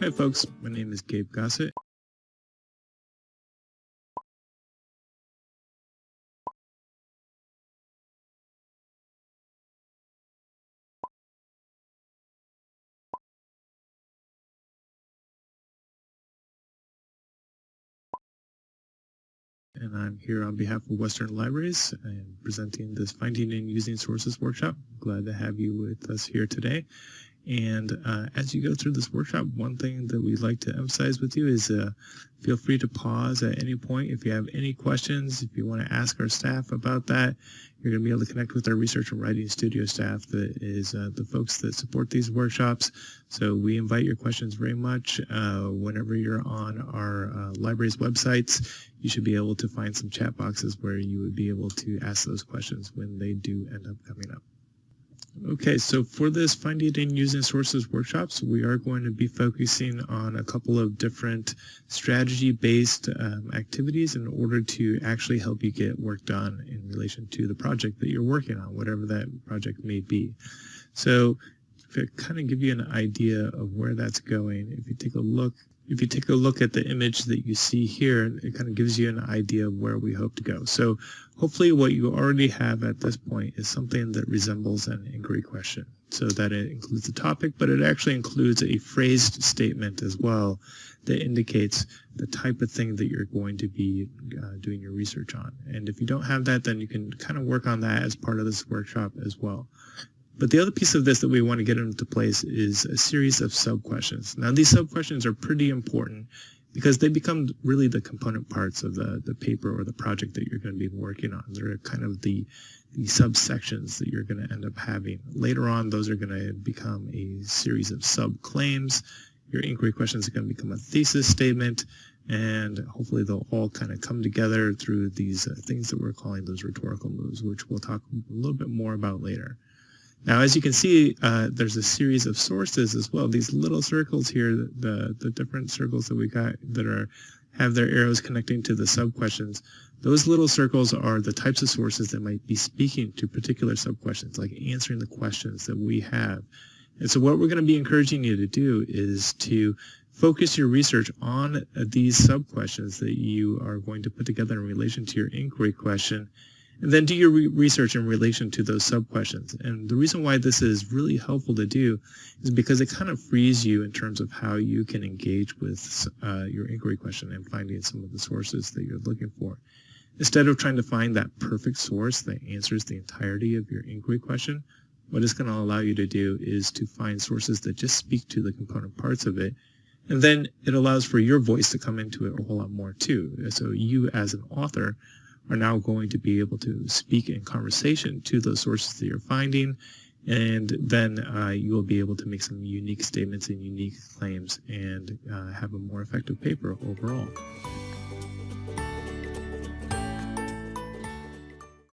Hi folks, my name is Gabe Gossett. and I'm here on behalf of Western Libraries and presenting this Finding and Using Sources workshop. Glad to have you with us here today. And uh, as you go through this workshop, one thing that we'd like to emphasize with you is uh, feel free to pause at any point if you have any questions, if you want to ask our staff about that. You're going to be able to connect with our research and writing studio staff that is uh, the folks that support these workshops. So we invite your questions very much. Uh, whenever you're on our uh, library's websites, you should be able to find some chat boxes where you would be able to ask those questions when they do end up coming up. Okay, so for this Finding and Using Sources workshops, we are going to be focusing on a couple of different strategy-based um, activities in order to actually help you get work done in relation to the project that you're working on, whatever that project may be. So to kind of give you an idea of where that's going, if you take a look if you take a look at the image that you see here, it kind of gives you an idea of where we hope to go. So hopefully what you already have at this point is something that resembles an inquiry question. So that it includes the topic, but it actually includes a phrased statement as well that indicates the type of thing that you're going to be uh, doing your research on. And if you don't have that, then you can kind of work on that as part of this workshop as well. But the other piece of this that we want to get into place is a series of sub-questions. Now these sub-questions are pretty important because they become really the component parts of the, the paper or the project that you're going to be working on. They're kind of the, the subsections that you're going to end up having. Later on, those are going to become a series of sub-claims. Your inquiry questions are going to become a thesis statement, and hopefully they'll all kind of come together through these uh, things that we're calling those rhetorical moves, which we'll talk a little bit more about later. Now, as you can see, uh, there's a series of sources as well. These little circles here, the, the different circles that we got that are have their arrows connecting to the sub-questions, those little circles are the types of sources that might be speaking to particular sub-questions, like answering the questions that we have. And so what we're going to be encouraging you to do is to focus your research on these sub-questions that you are going to put together in relation to your inquiry question and then do your re research in relation to those sub-questions. And the reason why this is really helpful to do is because it kind of frees you in terms of how you can engage with uh, your inquiry question and finding some of the sources that you're looking for. Instead of trying to find that perfect source that answers the entirety of your inquiry question, what it's going to allow you to do is to find sources that just speak to the component parts of it. And then it allows for your voice to come into it a whole lot more too. So you as an author are now going to be able to speak in conversation to those sources that you're finding and then uh, you will be able to make some unique statements and unique claims and uh, have a more effective paper overall.